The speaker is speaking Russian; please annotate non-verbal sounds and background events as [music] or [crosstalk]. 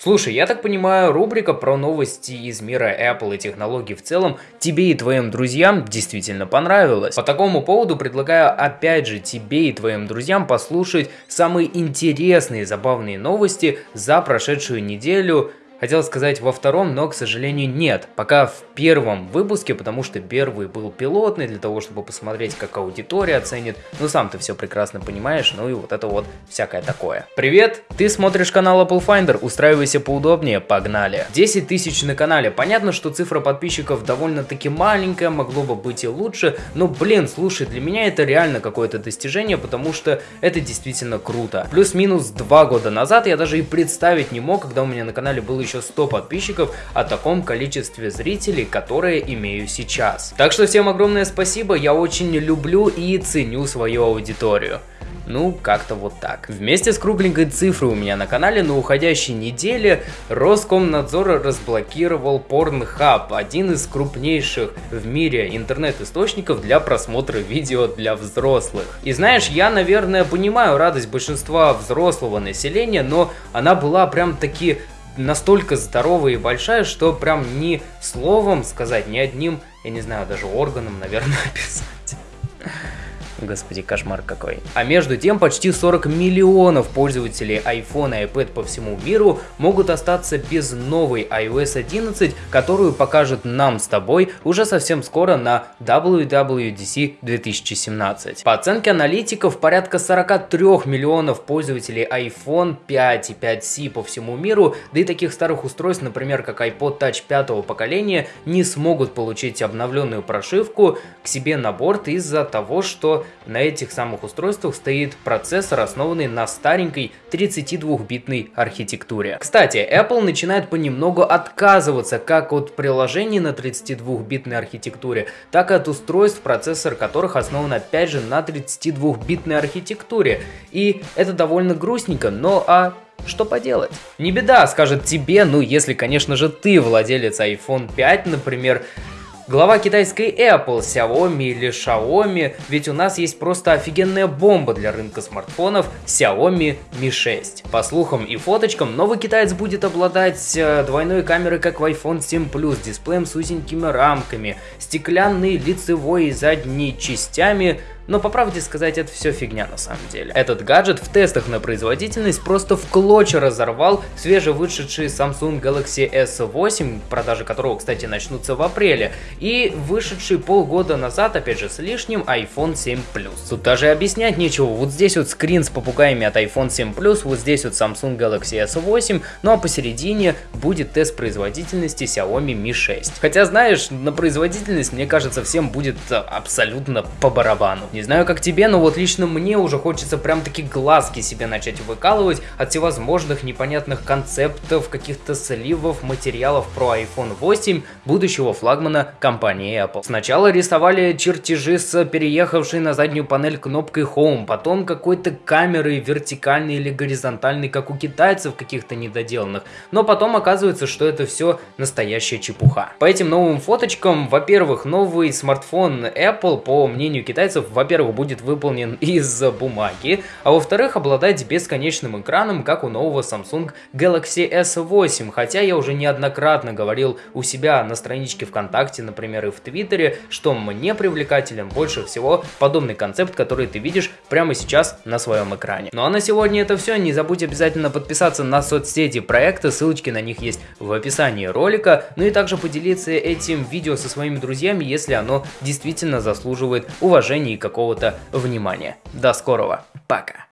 Слушай, я так понимаю, рубрика про новости из мира Apple и технологий в целом тебе и твоим друзьям действительно понравилась. По такому поводу предлагаю опять же тебе и твоим друзьям послушать самые интересные и забавные новости за прошедшую неделю Хотел сказать во втором, но, к сожалению, нет. Пока в первом выпуске, потому что первый был пилотный, для того, чтобы посмотреть, как аудитория оценит. Ну, сам ты все прекрасно понимаешь, ну и вот это вот всякое такое. Привет, ты смотришь канал Apple Finder, устраивайся поудобнее, погнали. 10 тысяч на канале. Понятно, что цифра подписчиков довольно-таки маленькая, могло бы быть и лучше, но, блин, слушай, для меня это реально какое-то достижение, потому что это действительно круто. Плюс-минус два года назад я даже и представить не мог, когда у меня на канале был еще 100 подписчиков о таком количестве зрителей, которые имею сейчас. Так что всем огромное спасибо, я очень люблю и ценю свою аудиторию. Ну, как-то вот так. Вместе с кругленькой цифрой у меня на канале на уходящей неделе Роскомнадзор разблокировал Pornhub, один из крупнейших в мире интернет-источников для просмотра видео для взрослых. И знаешь, я, наверное, понимаю радость большинства взрослого населения, но она была прям таки настолько здоровая и большая, что прям ни словом сказать, ни одним, я не знаю, даже органом, наверное, [laughs] описать. Господи, кошмар какой. А между тем, почти 40 миллионов пользователей iPhone и iPad по всему миру могут остаться без новой iOS 11, которую покажет нам с тобой уже совсем скоро на WWDC 2017. По оценке аналитиков, порядка 43 миллионов пользователей iPhone 5 и 5C по всему миру, да и таких старых устройств, например, как iPod Touch пятого поколения, не смогут получить обновленную прошивку к себе на борт из-за того, что на этих самых устройствах стоит процессор, основанный на старенькой 32-битной архитектуре. Кстати, Apple начинает понемногу отказываться как от приложений на 32-битной архитектуре, так и от устройств, процессор которых основан опять же на 32-битной архитектуре. И это довольно грустненько, но а что поделать? Не беда, скажет тебе, ну если, конечно же, ты владелец iPhone 5, например, Глава китайской Apple, Xiaomi или Xiaomi, ведь у нас есть просто офигенная бомба для рынка смартфонов Xiaomi Mi 6. По слухам и фоточкам, новый китаец будет обладать э, двойной камерой, как в iPhone 7 Plus, дисплеем с узенькими рамками, стеклянной лицевой и задней частями, но по правде сказать, это все фигня на самом деле. Этот гаджет в тестах на производительность просто в клочья разорвал свежевышедший Samsung Galaxy S8, продажи которого, кстати, начнутся в апреле, и вышедший полгода назад, опять же с лишним, iPhone 7 Plus. Тут даже объяснять нечего, вот здесь вот скрин с попугаями от iPhone 7 Plus, вот здесь вот Samsung Galaxy S8, ну а посередине будет тест производительности Xiaomi Mi 6. Хотя, знаешь, на производительность, мне кажется, всем будет абсолютно по барабану. Не знаю, как тебе, но вот лично мне уже хочется прям таки глазки себе начать выкалывать от всевозможных непонятных концептов, каких-то сливов, материалов про iPhone 8, будущего флагмана компании Apple. Сначала рисовали чертежи с переехавшей на заднюю панель кнопкой Home, потом какой-то камерой вертикальной или горизонтальной, как у китайцев каких-то недоделанных, но потом оказывается, что это все настоящая чепуха. По этим новым фоточкам, во-первых, новый смартфон Apple, по мнению китайцев, во во-первых, будет выполнен [laughs] из бумаги, а во-вторых, обладать бесконечным экраном, как у нового Samsung Galaxy S8, хотя я уже неоднократно говорил у себя на страничке ВКонтакте, например, и в Твиттере, что мне привлекателен больше всего подобный концепт, который ты видишь прямо сейчас на своем экране. Ну а на сегодня это все, не забудь обязательно подписаться на соцсети проекта, ссылочки на них есть в описании ролика, ну и также поделиться этим видео со своими друзьями, если оно действительно заслуживает уважения и какого какого-то внимания. До скорого. Пока.